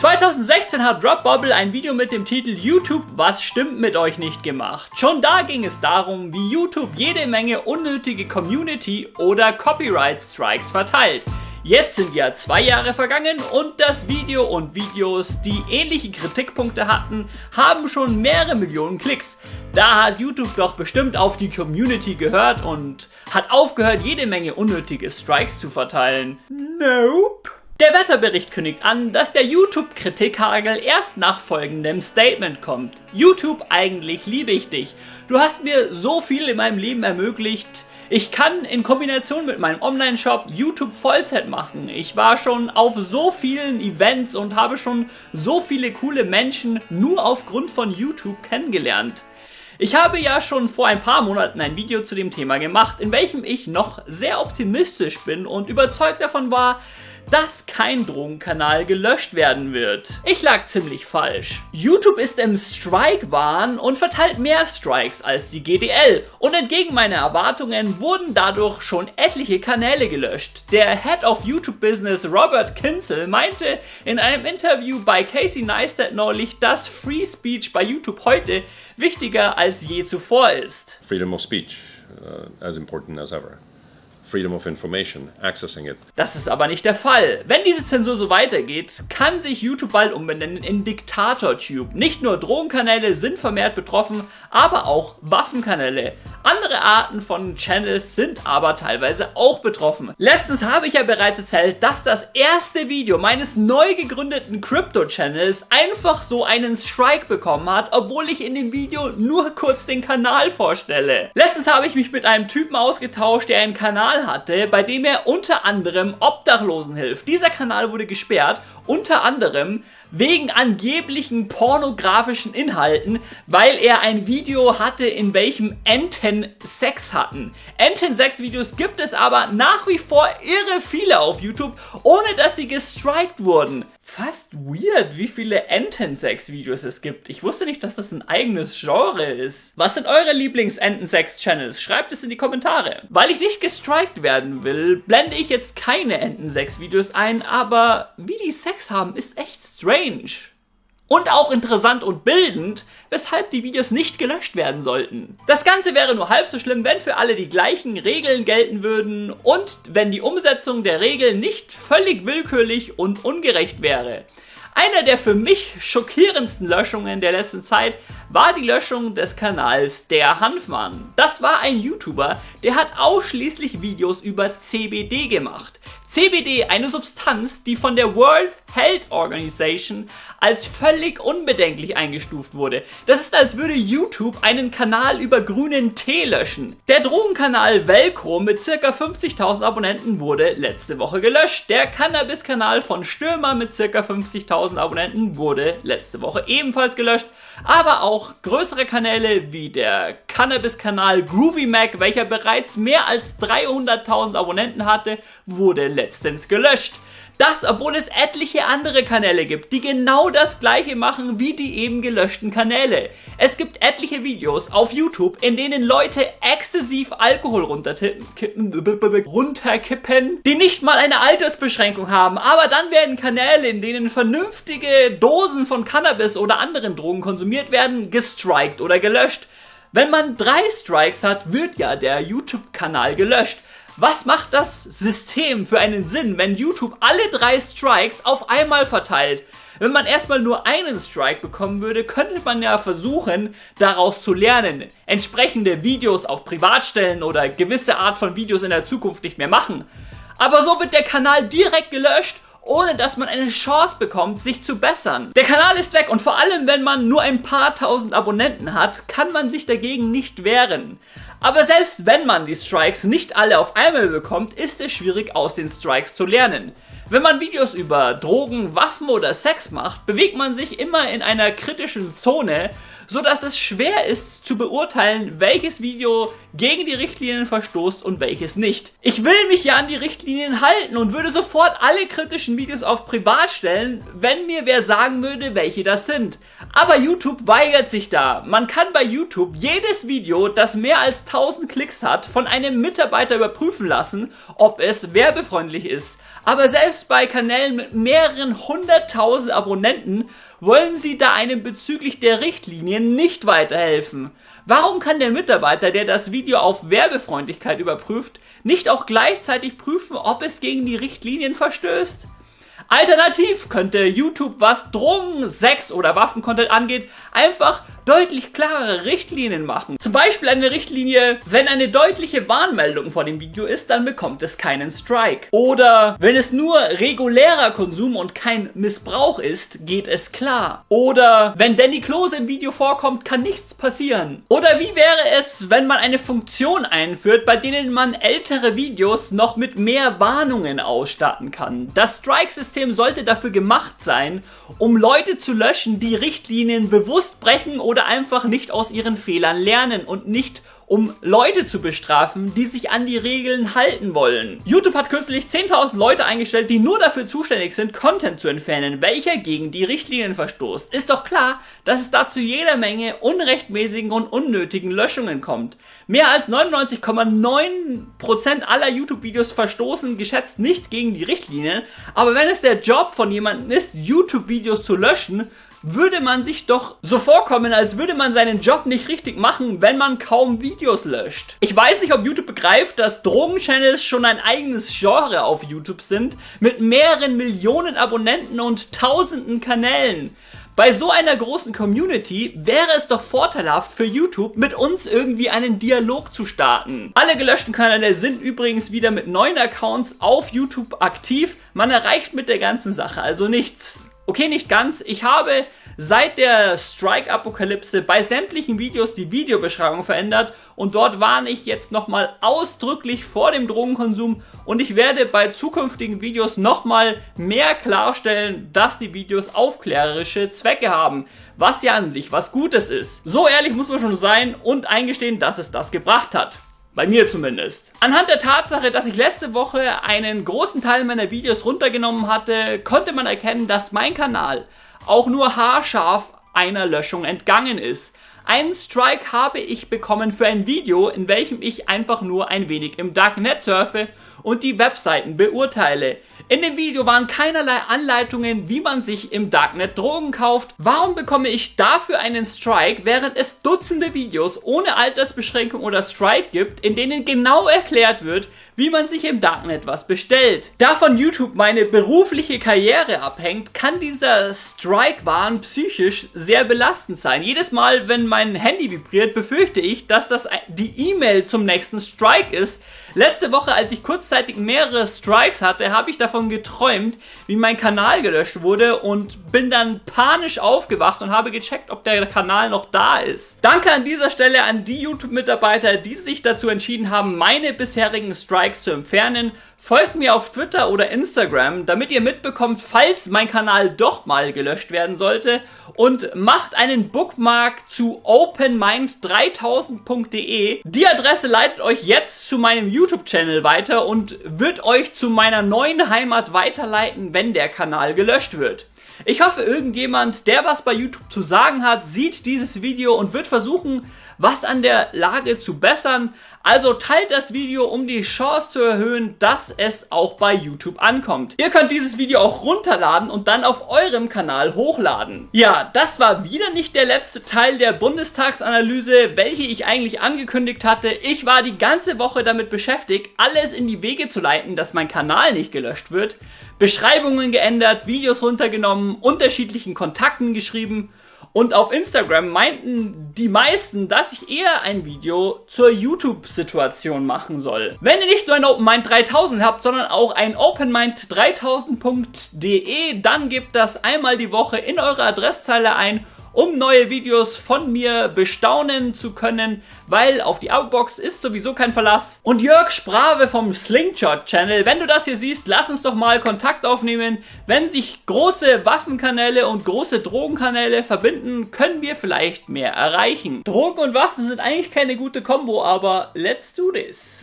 2016 hat Rob Bobble ein Video mit dem Titel YouTube, was stimmt mit euch nicht gemacht. Schon da ging es darum, wie YouTube jede Menge unnötige Community oder Copyright Strikes verteilt. Jetzt sind ja zwei Jahre vergangen und das Video und Videos, die ähnliche Kritikpunkte hatten, haben schon mehrere Millionen Klicks. Da hat YouTube doch bestimmt auf die Community gehört und hat aufgehört, jede Menge unnötige Strikes zu verteilen. Nope. Der Wetterbericht kündigt an, dass der YouTube-Kritikhagel erst nach folgendem Statement kommt. YouTube, eigentlich liebe ich dich. Du hast mir so viel in meinem Leben ermöglicht. Ich kann in Kombination mit meinem Online-Shop YouTube Vollzeit machen. Ich war schon auf so vielen Events und habe schon so viele coole Menschen nur aufgrund von YouTube kennengelernt. Ich habe ja schon vor ein paar Monaten ein Video zu dem Thema gemacht, in welchem ich noch sehr optimistisch bin und überzeugt davon war, dass kein Drogenkanal gelöscht werden wird. Ich lag ziemlich falsch. YouTube ist im Strike-Wahn und verteilt mehr Strikes als die GDL und entgegen meiner Erwartungen wurden dadurch schon etliche Kanäle gelöscht. Der Head of YouTube Business Robert Kinzel meinte in einem Interview bei Casey Neistat neulich, dass Free Speech bei YouTube heute wichtiger als je zuvor ist. Freedom of speech, uh, as important as ever. Freedom of Information, accessing it. Das ist aber nicht der Fall. Wenn diese Zensur so weitergeht, kann sich YouTube bald umbenennen in DiktatorTube. Nicht nur Drogenkanäle sind vermehrt betroffen, aber auch Waffenkanäle. Andere Arten von Channels sind aber teilweise auch betroffen. Letztens habe ich ja bereits erzählt, dass das erste Video meines neu gegründeten Crypto-Channels einfach so einen Strike bekommen hat, obwohl ich in dem Video nur kurz den Kanal vorstelle. Letztens habe ich mich mit einem Typen ausgetauscht, der einen Kanal hatte, bei dem er unter anderem Obdachlosen hilft. Dieser Kanal wurde gesperrt, unter anderem wegen angeblichen pornografischen Inhalten, weil er ein Video hatte, in welchem Enten Sex hatten. Enten Sex Videos gibt es aber nach wie vor irre viele auf YouTube, ohne dass sie gestrikt wurden. Fast weird, wie viele Entensex-Videos es gibt. Ich wusste nicht, dass das ein eigenes Genre ist. Was sind eure Lieblings-Entensex-Channels? Schreibt es in die Kommentare. Weil ich nicht gestrikt werden will, blende ich jetzt keine Entensex-Videos ein, aber wie die Sex haben, ist echt strange. Und auch interessant und bildend, weshalb die Videos nicht gelöscht werden sollten. Das Ganze wäre nur halb so schlimm, wenn für alle die gleichen Regeln gelten würden und wenn die Umsetzung der Regeln nicht völlig willkürlich und ungerecht wäre. Einer der für mich schockierendsten Löschungen der letzten Zeit war die Löschung des Kanals Der Hanfmann. Das war ein YouTuber, der hat ausschließlich Videos über CBD gemacht. CBD, eine Substanz, die von der World Health Organization als völlig unbedenklich eingestuft wurde. Das ist, als würde YouTube einen Kanal über grünen Tee löschen. Der Drogenkanal Velcro mit ca. 50.000 Abonnenten wurde letzte Woche gelöscht. Der Cannabis-Kanal von Stürmer mit ca. 50.000 Abonnenten wurde letzte Woche ebenfalls gelöscht. Aber auch größere Kanäle wie der Cannabis-Kanal Groovy Mac, welcher bereits mehr als 300.000 Abonnenten hatte, wurde letztens gelöscht. Das, obwohl es etliche andere Kanäle gibt, die genau das gleiche machen wie die eben gelöschten Kanäle. Es gibt etliche Videos auf YouTube, in denen Leute exzessiv Alkohol runterkippen, runterkippen, die nicht mal eine Altersbeschränkung haben, aber dann werden Kanäle, in denen vernünftige Dosen von Cannabis oder anderen Drogen konsumiert werden, gestrikt oder gelöscht. Wenn man drei Strikes hat, wird ja der YouTube-Kanal gelöscht. Was macht das System für einen Sinn, wenn YouTube alle drei Strikes auf einmal verteilt? Wenn man erstmal nur einen Strike bekommen würde, könnte man ja versuchen, daraus zu lernen, entsprechende Videos auf Privatstellen oder gewisse Art von Videos in der Zukunft nicht mehr machen. Aber so wird der Kanal direkt gelöscht ohne dass man eine Chance bekommt, sich zu bessern. Der Kanal ist weg und vor allem, wenn man nur ein paar tausend Abonnenten hat, kann man sich dagegen nicht wehren. Aber selbst wenn man die Strikes nicht alle auf einmal bekommt, ist es schwierig aus den Strikes zu lernen. Wenn man Videos über Drogen, Waffen oder Sex macht, bewegt man sich immer in einer kritischen Zone, so dass es schwer ist zu beurteilen, welches Video gegen die Richtlinien verstoßt und welches nicht. Ich will mich ja an die Richtlinien halten und würde sofort alle kritischen Videos auf privat stellen, wenn mir wer sagen würde, welche das sind. Aber YouTube weigert sich da. Man kann bei YouTube jedes Video, das mehr als 1000 Klicks hat, von einem Mitarbeiter überprüfen lassen, ob es werbefreundlich ist. Aber selbst bei Kanälen mit mehreren hunderttausend Abonnenten wollen sie da einem bezüglich der Richtlinien nicht weiterhelfen. Warum kann der Mitarbeiter, der das Video auf Werbefreundlichkeit überprüft, nicht auch gleichzeitig prüfen, ob es gegen die Richtlinien verstößt? Alternativ könnte YouTube, was Drogen, Sex oder Waffencontent angeht, einfach deutlich klarere Richtlinien machen. Zum Beispiel eine Richtlinie, wenn eine deutliche Warnmeldung vor dem Video ist, dann bekommt es keinen Strike. Oder wenn es nur regulärer Konsum und kein Missbrauch ist, geht es klar. Oder wenn Danny Klose im Video vorkommt, kann nichts passieren. Oder wie wäre es, wenn man eine Funktion einführt, bei denen man ältere Videos noch mit mehr Warnungen ausstatten kann? Das Strike-System sollte dafür gemacht sein, um Leute zu löschen, die Richtlinien bewusst brechen oder oder einfach nicht aus ihren Fehlern lernen und nicht um Leute zu bestrafen, die sich an die Regeln halten wollen. YouTube hat kürzlich 10.000 Leute eingestellt, die nur dafür zuständig sind, Content zu entfernen, welcher gegen die Richtlinien verstoßt. Ist doch klar, dass es dazu jeder Menge unrechtmäßigen und unnötigen Löschungen kommt. Mehr als 99,9% aller YouTube-Videos verstoßen geschätzt nicht gegen die Richtlinien, aber wenn es der Job von jemandem ist, YouTube-Videos zu löschen, würde man sich doch so vorkommen, als würde man seinen Job nicht richtig machen, wenn man kaum Videos löscht. Ich weiß nicht, ob YouTube begreift, dass Drogenchannels schon ein eigenes Genre auf YouTube sind, mit mehreren Millionen Abonnenten und tausenden Kanälen. Bei so einer großen Community wäre es doch vorteilhaft für YouTube, mit uns irgendwie einen Dialog zu starten. Alle gelöschten Kanäle sind übrigens wieder mit neuen Accounts auf YouTube aktiv. Man erreicht mit der ganzen Sache also nichts. Okay, nicht ganz. Ich habe seit der Strike-Apokalypse bei sämtlichen Videos die Videobeschreibung verändert und dort warne ich jetzt nochmal ausdrücklich vor dem Drogenkonsum und ich werde bei zukünftigen Videos nochmal mehr klarstellen, dass die Videos aufklärerische Zwecke haben, was ja an sich was Gutes ist. So ehrlich muss man schon sein und eingestehen, dass es das gebracht hat. Bei mir zumindest. Anhand der Tatsache, dass ich letzte Woche einen großen Teil meiner Videos runtergenommen hatte, konnte man erkennen, dass mein Kanal auch nur haarscharf einer Löschung entgangen ist. Einen Strike habe ich bekommen für ein Video, in welchem ich einfach nur ein wenig im Darknet surfe und die Webseiten beurteile. In dem Video waren keinerlei Anleitungen, wie man sich im Darknet Drogen kauft. Warum bekomme ich dafür einen Strike, während es Dutzende Videos ohne Altersbeschränkung oder Strike gibt, in denen genau erklärt wird, wie man sich im Darknet was bestellt. Da von YouTube meine berufliche Karriere abhängt, kann dieser Strike-Wahn psychisch sehr belastend sein. Jedes Mal, wenn mein Handy vibriert, befürchte ich, dass das die E-Mail zum nächsten Strike ist. Letzte Woche, als ich kurzzeitig mehrere Strikes hatte, habe ich davon geträumt, wie mein Kanal gelöscht wurde und bin dann panisch aufgewacht und habe gecheckt, ob der Kanal noch da ist. Danke an dieser Stelle an die YouTube-Mitarbeiter, die sich dazu entschieden haben, meine bisherigen Strikes Likes zu entfernen. Folgt mir auf Twitter oder Instagram, damit ihr mitbekommt, falls mein Kanal doch mal gelöscht werden sollte. Und macht einen Bookmark zu openmind3000.de. Die Adresse leitet euch jetzt zu meinem YouTube-Channel weiter und wird euch zu meiner neuen Heimat weiterleiten, wenn der Kanal gelöscht wird. Ich hoffe, irgendjemand, der was bei YouTube zu sagen hat, sieht dieses Video und wird versuchen, was an der Lage zu bessern. Also teilt das Video, um die Chance zu erhöhen, dass es auch bei YouTube ankommt. Ihr könnt dieses Video auch runterladen und dann auf eurem Kanal hochladen. Ja, das war wieder nicht der letzte Teil der Bundestagsanalyse, welche ich eigentlich angekündigt hatte. Ich war die ganze Woche damit beschäftigt, alles in die Wege zu leiten, dass mein Kanal nicht gelöscht wird. Beschreibungen geändert, Videos runtergenommen, unterschiedlichen Kontakten geschrieben und auf Instagram meinten die meisten, dass ich eher ein Video zur YouTube-Situation machen soll. Wenn ihr nicht nur ein OpenMind 3000 habt, sondern auch ein OpenMind3000.de, dann gebt das einmal die Woche in eure Adresszeile ein um neue Videos von mir bestaunen zu können, weil auf die Outbox ist sowieso kein Verlass. Und Jörg Sprave vom Slingshot Channel, wenn du das hier siehst, lass uns doch mal Kontakt aufnehmen. Wenn sich große Waffenkanäle und große Drogenkanäle verbinden, können wir vielleicht mehr erreichen. Drogen und Waffen sind eigentlich keine gute Kombo, aber let's do this.